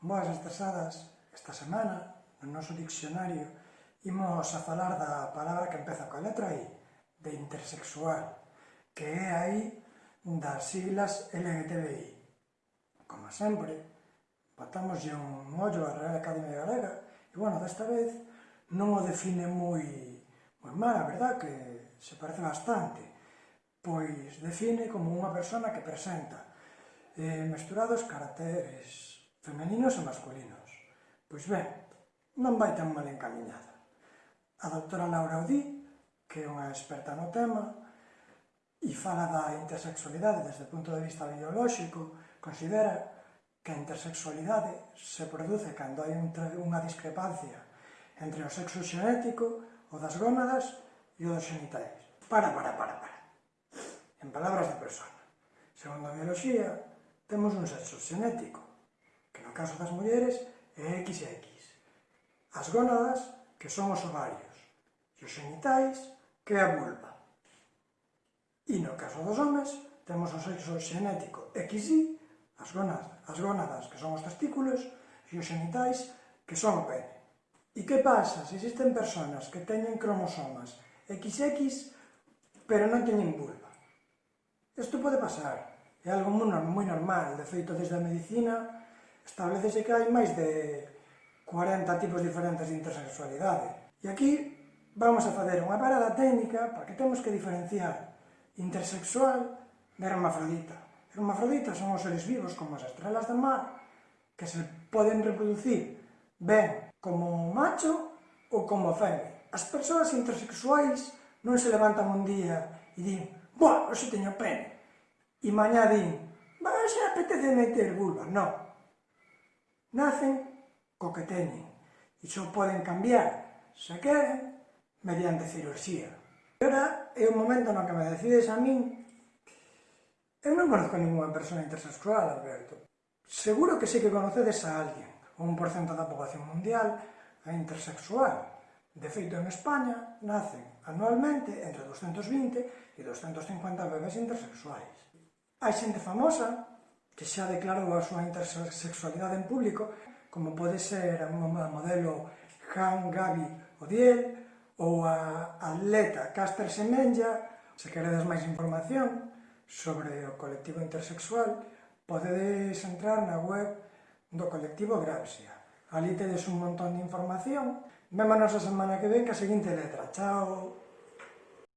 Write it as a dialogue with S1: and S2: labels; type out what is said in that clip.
S1: Boas estasadas, esta semana, no noso diccionario, imos a falar da palabra que empeza coa letra I, de intersexual, que é aí das siglas LGTBI. Como sempre, botamos un ollo á Real Academia Galega, e bueno, desta vez non o define moi, moi mal, a verdad, que se parece bastante, pois define como unha persona que presenta eh, mesturados caracteres femeninos e masculinos. Pois ben, non vai tan mal encaminhada. A doutora Laura Udí, que é unha experta no tema, e fala da intersexualidade desde o punto de vista biolóxico, considera que a intersexualidade se produce cando hai unha discrepancia entre o sexo xenético, o das gónadas e o dos xenitais. Para, para, para, para. En palabras de persona. Segundo a biología, temos un sexo xenético que no caso das mulleres é XX. As gónadas, que son os ovarios, e os genitais, que é a vulva. E no caso dos homes, temos o sexo xenético XY, as gónadas, as gónadas que son os testículos, e os genitais, que son o pene. E que pasa se existen personas que teñen cromosomas XX, pero non teñen vulva? Isto pode pasar, é algo moi normal, de feito desde a medicina establecese que hai máis de 40 tipos diferentes de intersexualidade. E aquí vamos a fazer unha parada técnica para que temos que diferenciar intersexual de hermafrodita. Hermafrodita son os seres vivos como as estrelas do mar que se poden reproducir ben como macho ou como feme. As persoas intersexuais non se levantan un día e din «Buah, hoxe teño pene!» e mañá din «Va, xa apetece meter vulva». Non, Nacen co que teñen e só poden cambiar, se queren, mediante cirurxía. E ora é o momento no que me decides a min Eu non conozco ninguna persona intersexual, Alberto. Seguro que sí que conocedes a alguén, un porcento da poboación mundial é intersexual. De feito, en España nacen anualmente entre 220 e 250 bebés intersexuais. Hai xente famosa que xa declarou a súa intersexualidade en público, como pode ser a modelo Han Gabi Odiel ou a atleta Caster Semenya. Se queredes máis información sobre o colectivo intersexual, podedes entrar na web do colectivo Gramsia. Ali tedes un montón de información. Vémonos a semana que ven que a seguinte letra. Chao!